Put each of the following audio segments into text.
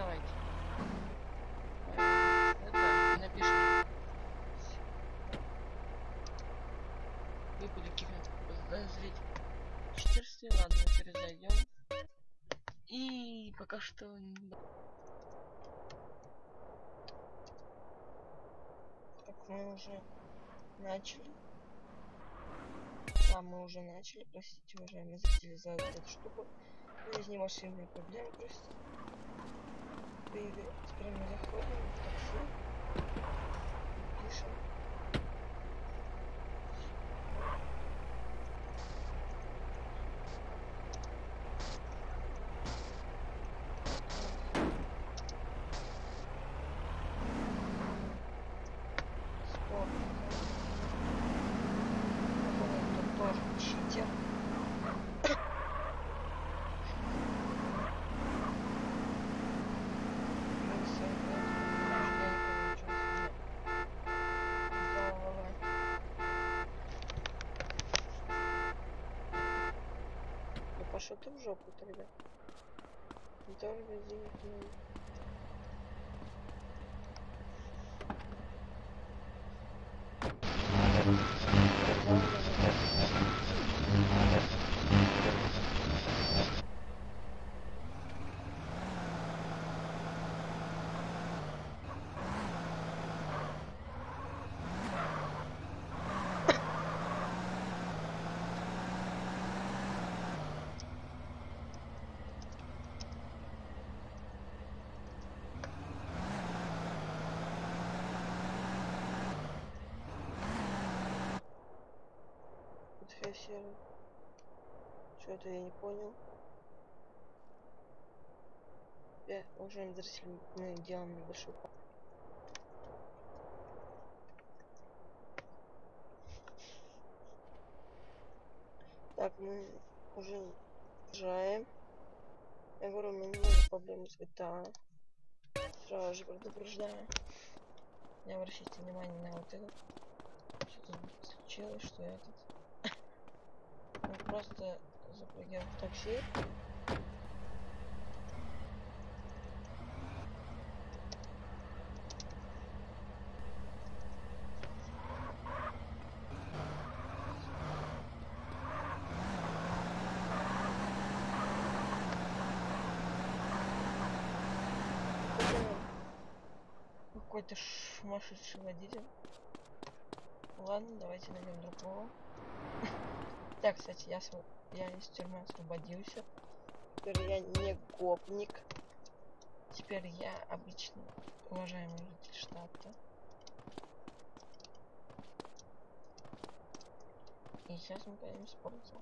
давайте. Это напишем. Выпали каких-нибудь подозрительных читерстве. Ладно, перезайдем. И пока что... Так, мы уже начали. Да, мы уже начали. Простите, уважаемые зрители, за эту штуку. Есть немашинные проблемы просто. Теперь мы заходим в такси. Пишем. Ты в жопу тогда. Дорого денег не Профессор. Что-то я не понял. Я, уважаемые зрители, мы делаем небольшой па- Так, мы уже уезжаем. Я говорю, у меня немного проблемы с GTA. Сразу же предупреждаю. Не обращайте внимания на вот это. Что тут случилось, что этот. Мы просто запрыгиваем в такси. Какой-то сумасшедший водитель. Ладно, давайте найдем другого. Так, кстати, я, св- я из тюрьмы освободился. Теперь я не гопник. Теперь я обычный уважаемый житель штата. И сейчас мы поедем в спортзал.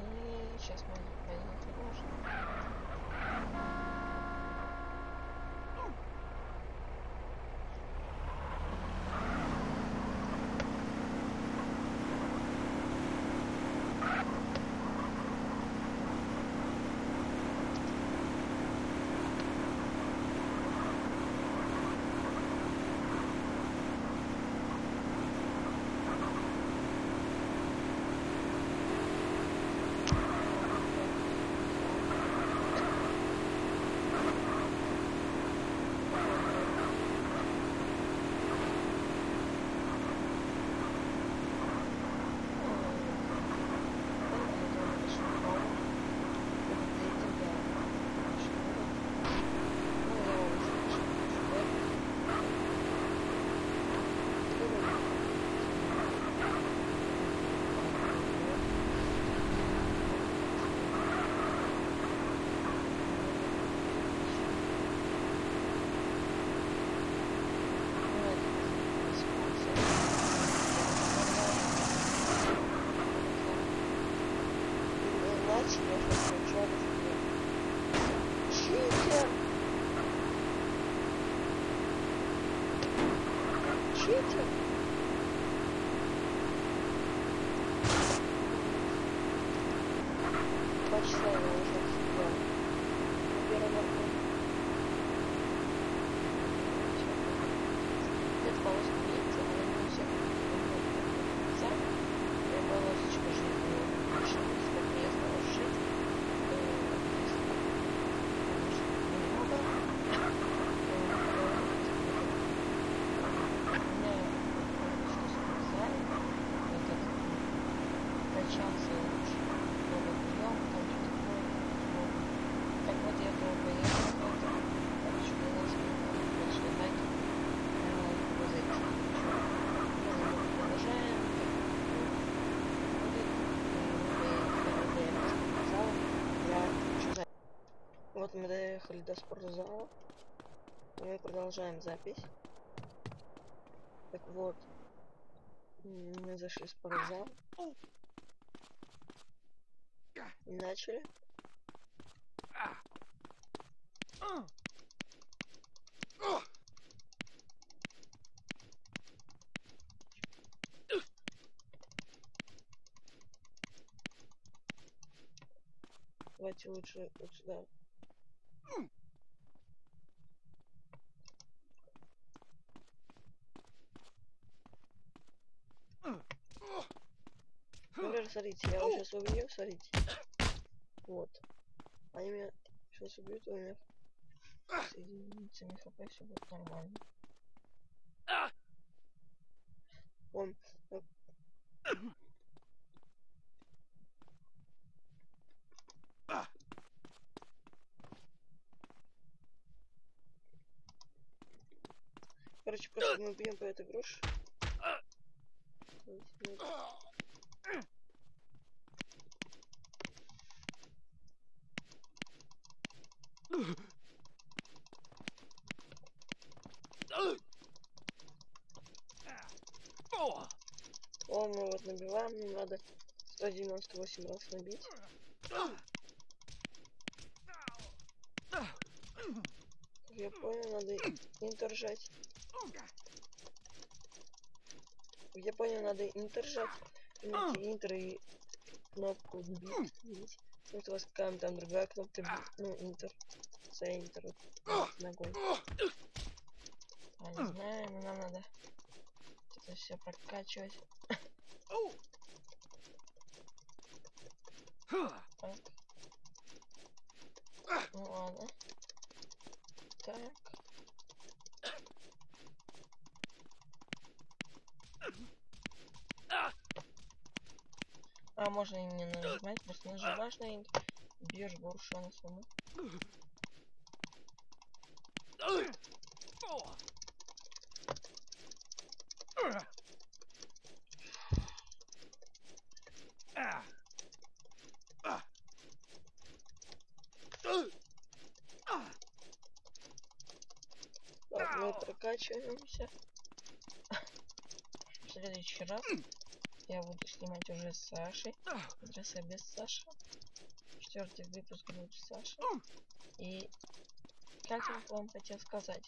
И сейчас мы поедем в пирожное. Иначе я сейчас ничего не Читер! Читер! Два Вот мы доехали до спортзала. Мы продолжаем запись. Так вот. Мы зашли в спортзал. Начали. Давайте лучше вот сюда. Например, смотрите, я сейчас убью, смотрите. Вот. Они меня сейчас убьют, у меня с единицами хп все будет нормально. Он Короче, просто мы бьем по этой груше. О, мы вот набиваем, нам надо 198 раз набить. Я понял, надо интер жать. Как я понял, надо интер жать. Имейте интер и кнопку бит. видите? Вот у вас какая там другая кнопка бит. Ну, интер. За интер вот, ногой. А не знаю, но нам надо это все прокачивать. Так. Ну ладно. Так. А, можно не нажимать, просто нажимаешь на int, бьешь грушу на саму. Прокачиваемся. В следующий раз я буду снимать уже с Сашей. Я без Саши. Четвертый выпуск будет с Сашей. И как я вам хотел сказать,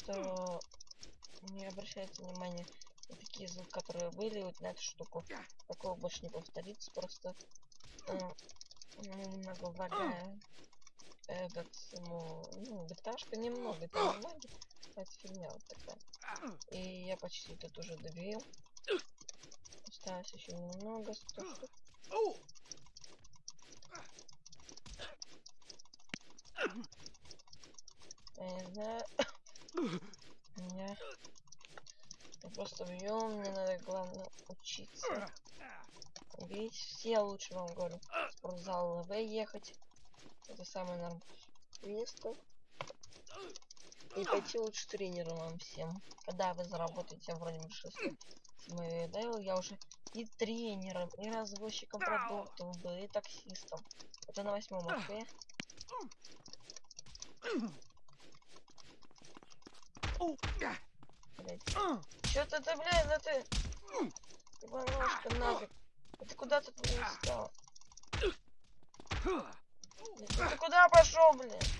что не обращайте внимания на такие звуки, которые были вот на эту штуку. Такого больше не повторится, просто э, ну, немного влагая этот, ну, ну, гташка немного, там немного, это фигня вот такая. И я почти тут уже добил. Осталось еще немного. Я не знаю. Меня я просто бью, мне надо главное учиться. Бить все лучше вам говорю. Спортзал ЛВ ехать. Это самое нормальное место. И пойти лучше тренером вам всем. Когда вы заработаете вроде бы 600 Дейл, я уже и тренером, и развозчиком продуктов был, и таксистом. Это на восьмом АП. Чё ты, ты, блядь, да ты... Ты бомбашка нафиг. А ты куда тут не встал? Ты куда пошел, блядь?